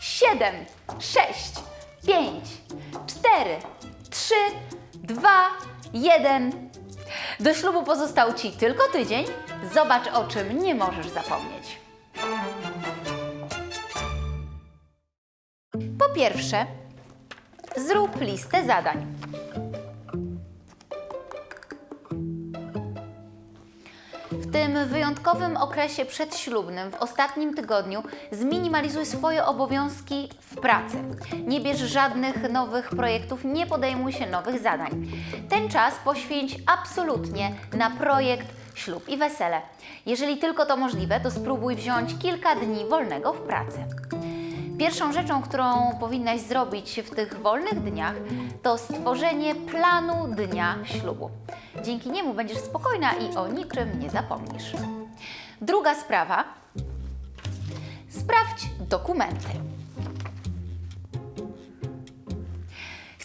7, 6, 5, 4, 3, 2, 1. Do ślubu pozostał Ci tylko tydzień. Zobacz, o czym nie możesz zapomnieć. Po pierwsze, zrób listę zadań. W tym wyjątkowym okresie przedślubnym, w ostatnim tygodniu, zminimalizuj swoje obowiązki w pracy. Nie bierz żadnych nowych projektów, nie podejmuj się nowych zadań. Ten czas poświęć absolutnie na projekt ślub i wesele. Jeżeli tylko to możliwe, to spróbuj wziąć kilka dni wolnego w pracy. Pierwszą rzeczą, którą powinnaś zrobić w tych wolnych dniach, to stworzenie planu dnia ślubu. Dzięki niemu będziesz spokojna i o niczym nie zapomnisz. Druga sprawa. Sprawdź dokumenty.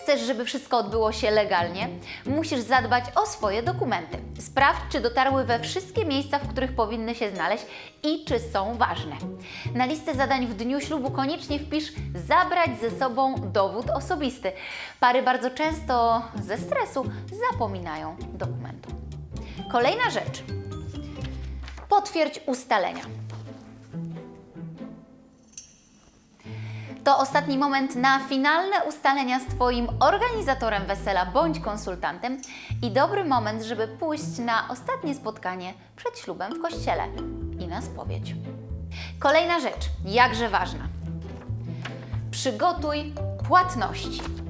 Chcesz, żeby wszystko odbyło się legalnie? Musisz zadbać o swoje dokumenty. Sprawdź, czy dotarły we wszystkie miejsca, w których powinny się znaleźć i czy są ważne. Na listę zadań w dniu ślubu koniecznie wpisz zabrać ze sobą dowód osobisty. Pary bardzo często ze stresu zapominają dokumentu. Kolejna rzecz. Potwierdź ustalenia. To ostatni moment na finalne ustalenia z Twoim organizatorem wesela bądź konsultantem i dobry moment, żeby pójść na ostatnie spotkanie przed ślubem w kościele i na spowiedź. Kolejna rzecz, jakże ważna. Przygotuj płatności.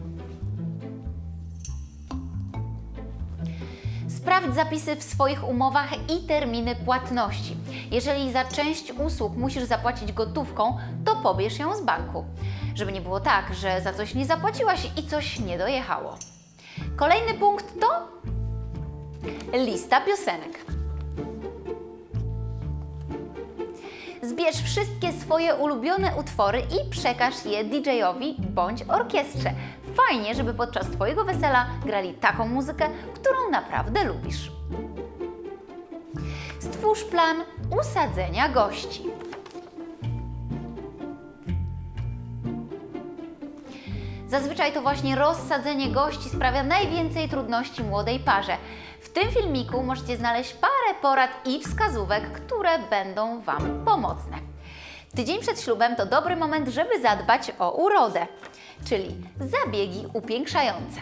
Sprawdź zapisy w swoich umowach i terminy płatności. Jeżeli za część usług musisz zapłacić gotówką, to pobierz ją z banku. Żeby nie było tak, że za coś nie zapłaciłaś i coś nie dojechało. Kolejny punkt to lista piosenek. Zbierz wszystkie swoje ulubione utwory i przekaż je DJ-owi bądź orkiestrze. Fajnie, żeby podczas Twojego wesela grali taką muzykę, którą naprawdę lubisz. Stwórz plan usadzenia gości. Zazwyczaj to właśnie rozsadzenie gości sprawia najwięcej trudności młodej parze. W tym filmiku możecie znaleźć parę porad i wskazówek, które będą Wam pomocne. Tydzień przed ślubem to dobry moment, żeby zadbać o urodę, czyli zabiegi upiększające.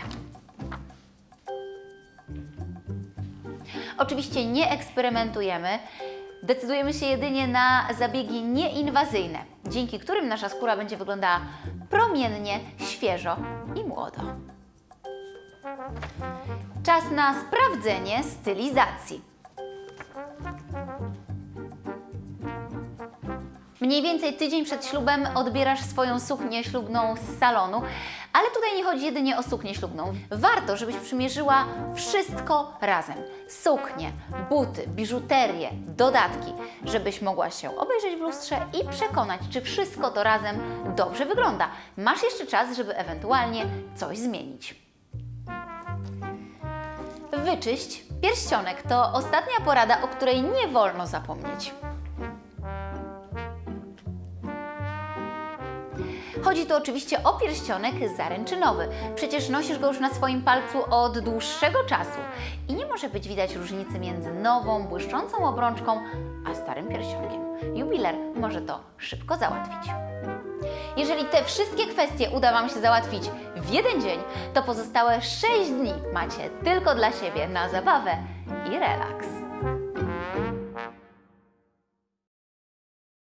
Oczywiście nie eksperymentujemy, decydujemy się jedynie na zabiegi nieinwazyjne, dzięki którym nasza skóra będzie wyglądała promiennie, świeżo i młodo. Czas na sprawdzenie stylizacji. Mniej więcej tydzień przed ślubem odbierasz swoją suknię ślubną z salonu, ale tutaj nie chodzi jedynie o suknię ślubną. Warto, żebyś przymierzyła wszystko razem. Suknię, buty, biżuterię, dodatki, żebyś mogła się obejrzeć w lustrze i przekonać, czy wszystko to razem dobrze wygląda. Masz jeszcze czas, żeby ewentualnie coś zmienić. Wyczyść pierścionek to ostatnia porada, o której nie wolno zapomnieć. Chodzi tu oczywiście o pierścionek zaręczynowy. Przecież nosisz go już na swoim palcu od dłuższego czasu i nie może być widać różnicy między nową, błyszczącą obrączką, a starym pierścionkiem. Jubiler może to szybko załatwić. Jeżeli te wszystkie kwestie uda Wam się załatwić w jeden dzień, to pozostałe 6 dni macie tylko dla siebie na zabawę i relaks.